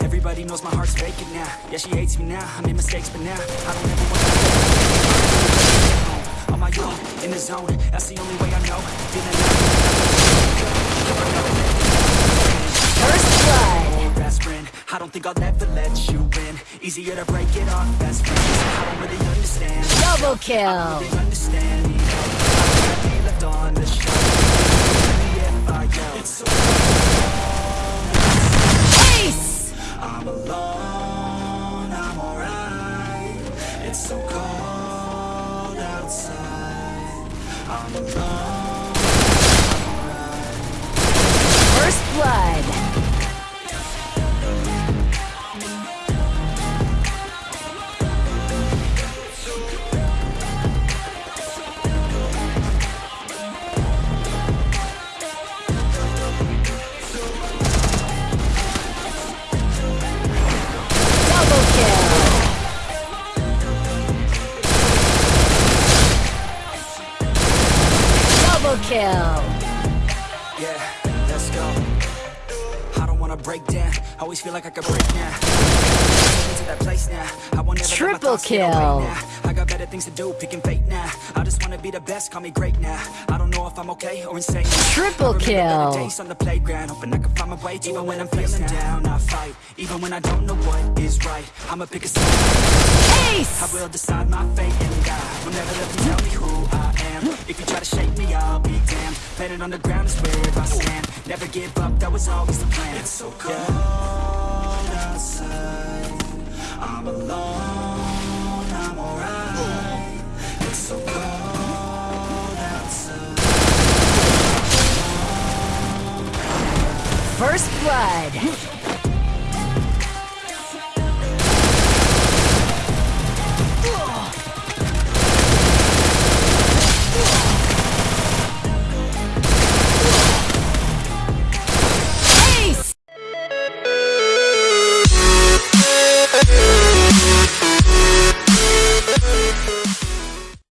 Everybody knows my heart's faking now. Yeah, she hates me now, I made mistakes, but now I don't ever want to On my own, in the zone, that's the only way I know. Feeling like don't think I'll ever let you in Easier to break it off best friends. I don't really understand. Double kill. really understand. Me I be left on the shelf If I yell It's so Ace. I'm alone, I'm alright. It's so cold outside. I'm alone First blood. Kill. Yeah, let's go I don't wanna break down Always feel like I could break now Take that place now I won't ever let my Triple thoughts get away kill. I got better things to do, picking fate now I just wanna be the best, call me great now I don't know if I'm okay or insane. Triple kill. Days on the playground, hoping I can find my way. Even when I'm feeling down, I fight. Even when I don't know what is right, I'ma pick a side I Ace. will decide my fate and die Will never let them tell me who I If you try to shake me, I'll be damned. Planet on the ground is where I stand. Never give up, that was always the plan. It's so cold outside. I'm alone, I'm alright. It's so cold outside. First blood.